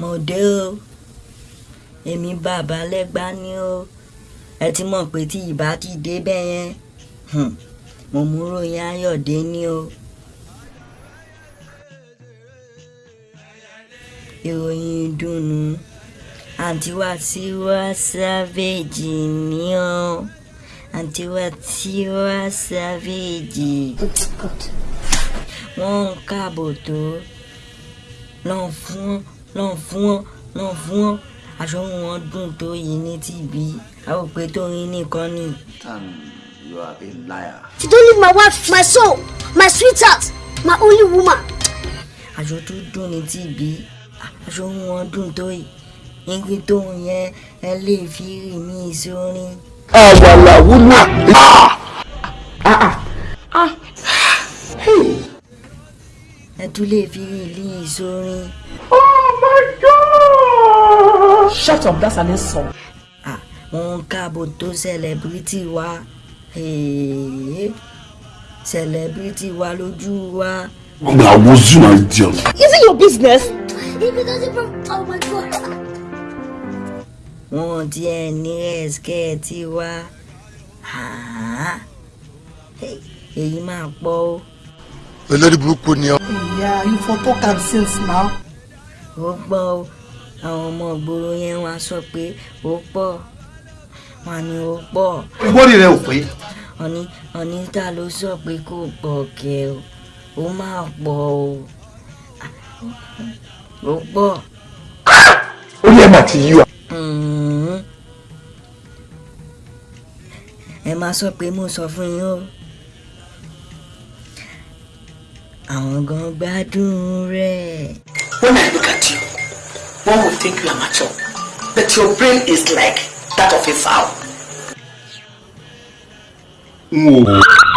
mo dé o. Èmi bàbá lẹ́gbà ni o. Ẹ ti mọ̀ pé tí ìbá ti dé bẹ́ẹ̀ mo mú ròyìn ayọ̀dé ni o. ìròyìn ìdùnnú. Àǹtí Wasiwa Savage ni o. Àǹtí Wasiwa Savage. Wọ́n ń káàbọ̀ tó. Lọ́n fún lọ́n fún lọ́n fún aṣọ wọn dùn tó yìí ní tìbí tó nìkan ni. Tan, you are a liar. You don't leave my wife, my soul, my sweetheart, my only woman. aṣọ tó dùn ní tìbí aṣọ wọn dùn tó yìí igi tó yẹn ẹ lè fi rì mí sórin. àwàlà wúlò. Ẹ tún lè fi rì lí sórin. Shut up, that's an insult. Ah, wọn ń káàbọ̀ tó celebrity wa Hey, celebrity wa lójú wa. na was you na idiot. Is it your business? If it doesn't from oh my god. wọn tiẹ̀ ní ẹ̀skẹ́ẹ̀tì wa Ah, hey, èyí máa pọ̀ o. olórí burúkú ni ọ. Yeah, you for talk am since now. ó pọ̀ o àwọn ọmọ ìgboro yẹn wá sọ pé ó pọ̀ wọn ni ó pọ̀ Gbórí rẹ ò pé. ọ̀ní ọ̀ní ta ló sọ pé kò pọ̀ kẹ́ o ó máa pọ̀ o ó pọ̀ ó yẹ mà ti yí wa. Mhm. ẹ máa sọ pé mo sọ fún yín o àwọn gan gbádùn rẹ̀. When I look at you, one would think you are mature, but your brain is like that of a fowl. n ò